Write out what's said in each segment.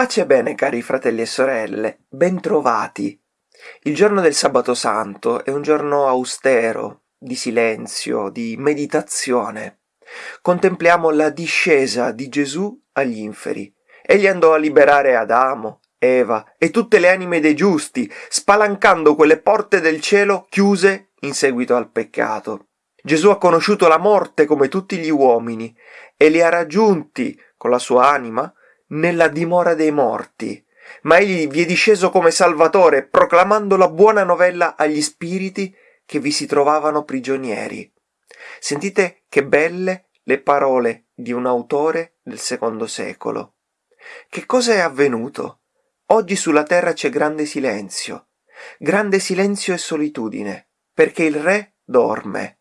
Pace e bene cari fratelli e sorelle, bentrovati. Il giorno del sabato santo è un giorno austero, di silenzio, di meditazione. Contempliamo la discesa di Gesù agli inferi. Egli andò a liberare Adamo, Eva e tutte le anime dei giusti, spalancando quelle porte del cielo chiuse in seguito al peccato. Gesù ha conosciuto la morte come tutti gli uomini e li ha raggiunti con la sua anima nella dimora dei morti, ma egli vi è disceso come Salvatore, proclamando la buona novella agli spiriti che vi si trovavano prigionieri. Sentite che belle le parole di un autore del secondo secolo. Che cosa è avvenuto? Oggi sulla terra c'è grande silenzio, grande silenzio e solitudine, perché il re dorme.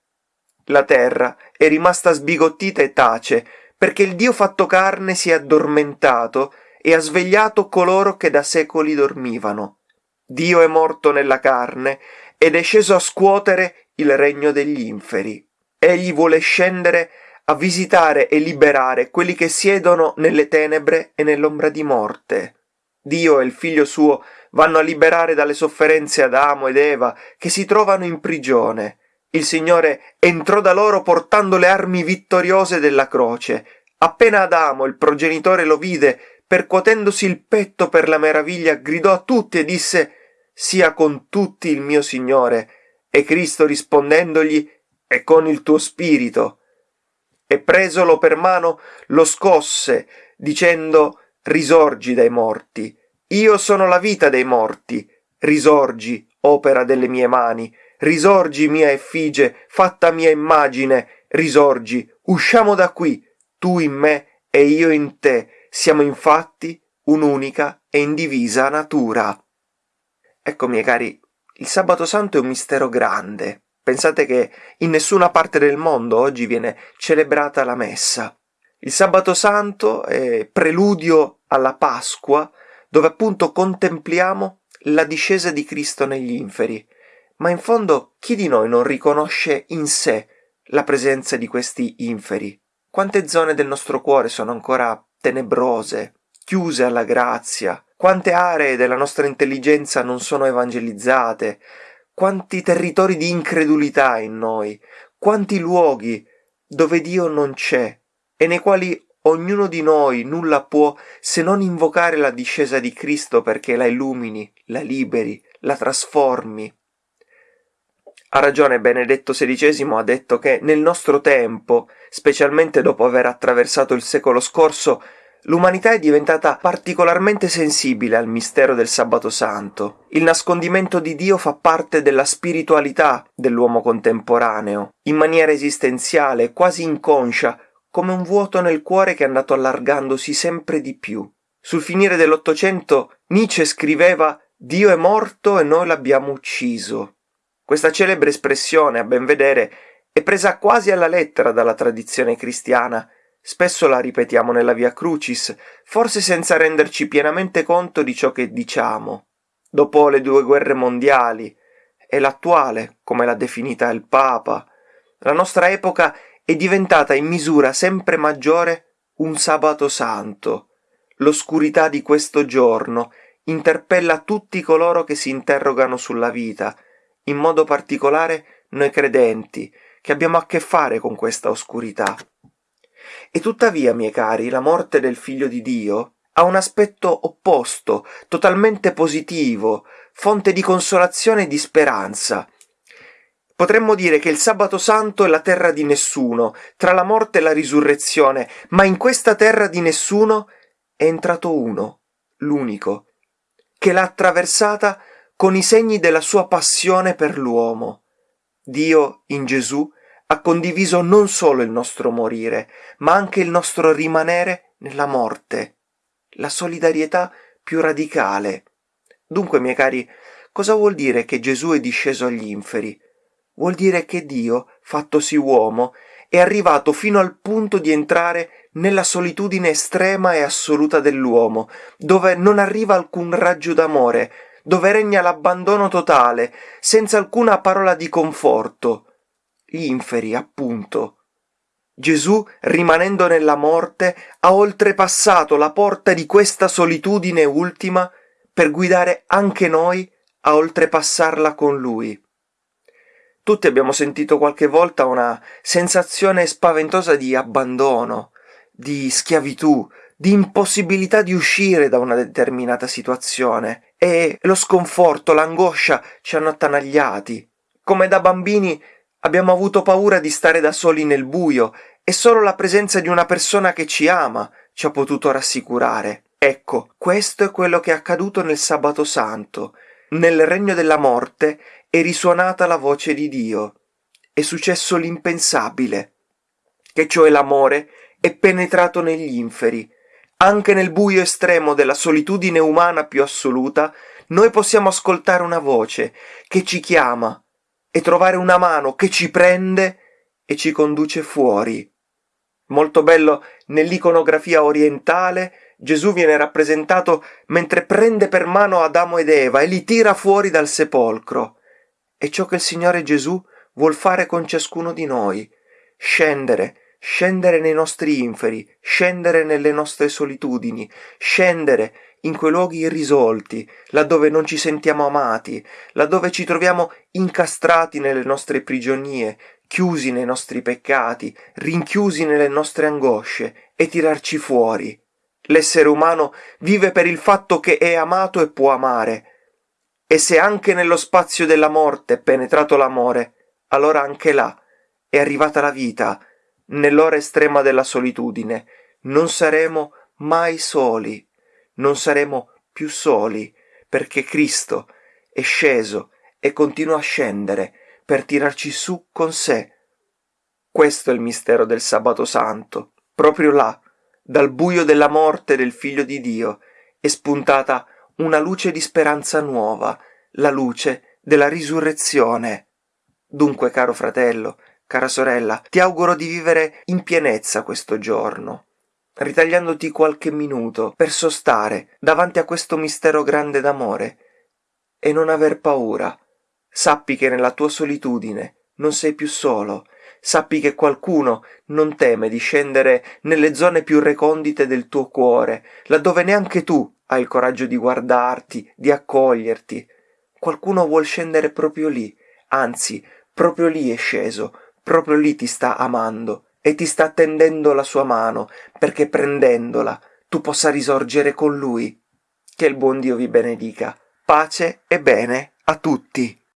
La terra è rimasta sbigottita e tace, perché il Dio fatto carne si è addormentato e ha svegliato coloro che da secoli dormivano. Dio è morto nella carne ed è sceso a scuotere il regno degli inferi. Egli vuole scendere a visitare e liberare quelli che siedono nelle tenebre e nell'ombra di morte. Dio e il figlio suo vanno a liberare dalle sofferenze Adamo ed Eva che si trovano in prigione il Signore entrò da loro portando le armi vittoriose della croce. Appena Adamo, il progenitore, lo vide, percuotendosi il petto per la meraviglia, gridò a tutti e disse Sia con tutti il mio Signore. E Cristo rispondendogli E con il tuo spirito. E presolo per mano lo scosse, dicendo Risorgi dai morti. Io sono la vita dei morti. Risorgi, opera delle mie mani risorgi mia effigie, fatta mia immagine, risorgi, usciamo da qui, tu in me e io in te, siamo infatti un'unica e indivisa natura. Ecco, miei cari, il sabato santo è un mistero grande. Pensate che in nessuna parte del mondo oggi viene celebrata la messa. Il sabato santo è preludio alla Pasqua, dove appunto contempliamo la discesa di Cristo negli inferi ma in fondo chi di noi non riconosce in sé la presenza di questi inferi? Quante zone del nostro cuore sono ancora tenebrose, chiuse alla grazia? Quante aree della nostra intelligenza non sono evangelizzate? Quanti territori di incredulità in noi? Quanti luoghi dove Dio non c'è e nei quali ognuno di noi nulla può se non invocare la discesa di Cristo perché la illumini, la liberi, la trasformi? Ha ragione Benedetto XVI ha detto che nel nostro tempo, specialmente dopo aver attraversato il secolo scorso, l'umanità è diventata particolarmente sensibile al mistero del sabato santo. Il nascondimento di Dio fa parte della spiritualità dell'uomo contemporaneo, in maniera esistenziale, quasi inconscia, come un vuoto nel cuore che è andato allargandosi sempre di più. Sul finire dell'Ottocento Nietzsche scriveva Dio è morto e noi l'abbiamo ucciso. Questa celebre espressione, a ben vedere, è presa quasi alla lettera dalla tradizione cristiana. Spesso la ripetiamo nella Via Crucis, forse senza renderci pienamente conto di ciò che diciamo. Dopo le due guerre mondiali, e l'attuale, come l'ha definita il Papa, la nostra epoca è diventata in misura sempre maggiore un sabato santo. L'oscurità di questo giorno interpella tutti coloro che si interrogano sulla vita, in modo particolare noi credenti, che abbiamo a che fare con questa oscurità. E tuttavia, miei cari, la morte del figlio di Dio ha un aspetto opposto, totalmente positivo, fonte di consolazione e di speranza. Potremmo dire che il sabato santo è la terra di nessuno, tra la morte e la risurrezione, ma in questa terra di nessuno è entrato uno, l'unico, che l'ha attraversata con i segni della sua passione per l'uomo. Dio, in Gesù, ha condiviso non solo il nostro morire, ma anche il nostro rimanere nella morte, la solidarietà più radicale. Dunque, miei cari, cosa vuol dire che Gesù è disceso agli inferi? Vuol dire che Dio, fattosi uomo, è arrivato fino al punto di entrare nella solitudine estrema e assoluta dell'uomo, dove non arriva alcun raggio d'amore, dove regna l'abbandono totale, senza alcuna parola di conforto. Gli inferi, appunto. Gesù, rimanendo nella morte, ha oltrepassato la porta di questa solitudine ultima per guidare anche noi a oltrepassarla con Lui. Tutti abbiamo sentito qualche volta una sensazione spaventosa di abbandono, di schiavitù, di impossibilità di uscire da una determinata situazione e lo sconforto, l'angoscia ci hanno attanagliati. Come da bambini abbiamo avuto paura di stare da soli nel buio e solo la presenza di una persona che ci ama ci ha potuto rassicurare. Ecco, questo è quello che è accaduto nel sabato santo. Nel regno della morte è risuonata la voce di Dio. È successo l'impensabile, che cioè l'amore è penetrato negli inferi. Anche nel buio estremo della solitudine umana più assoluta, noi possiamo ascoltare una voce che ci chiama e trovare una mano che ci prende e ci conduce fuori. Molto bello nell'iconografia orientale Gesù viene rappresentato mentre prende per mano Adamo ed Eva e li tira fuori dal sepolcro. È ciò che il Signore Gesù vuol fare con ciascuno di noi, scendere, scendere nei nostri inferi, scendere nelle nostre solitudini, scendere in quei luoghi irrisolti, laddove non ci sentiamo amati, laddove ci troviamo incastrati nelle nostre prigionie, chiusi nei nostri peccati, rinchiusi nelle nostre angosce, e tirarci fuori. L'essere umano vive per il fatto che è amato e può amare, e se anche nello spazio della morte è penetrato l'amore, allora anche là è arrivata la vita, nell'ora estrema della solitudine. Non saremo mai soli, non saremo più soli, perché Cristo è sceso e continua a scendere per tirarci su con sé. Questo è il mistero del sabato santo. Proprio là, dal buio della morte del Figlio di Dio, è spuntata una luce di speranza nuova, la luce della risurrezione. Dunque, caro fratello, cara sorella, ti auguro di vivere in pienezza questo giorno, ritagliandoti qualche minuto per sostare davanti a questo mistero grande d'amore e non aver paura. Sappi che nella tua solitudine non sei più solo, sappi che qualcuno non teme di scendere nelle zone più recondite del tuo cuore, laddove neanche tu hai il coraggio di guardarti, di accoglierti. Qualcuno vuol scendere proprio lì, anzi, proprio lì è sceso, proprio lì ti sta amando e ti sta tendendo la sua mano, perché prendendola tu possa risorgere con lui. Che il buon Dio vi benedica. Pace e bene a tutti.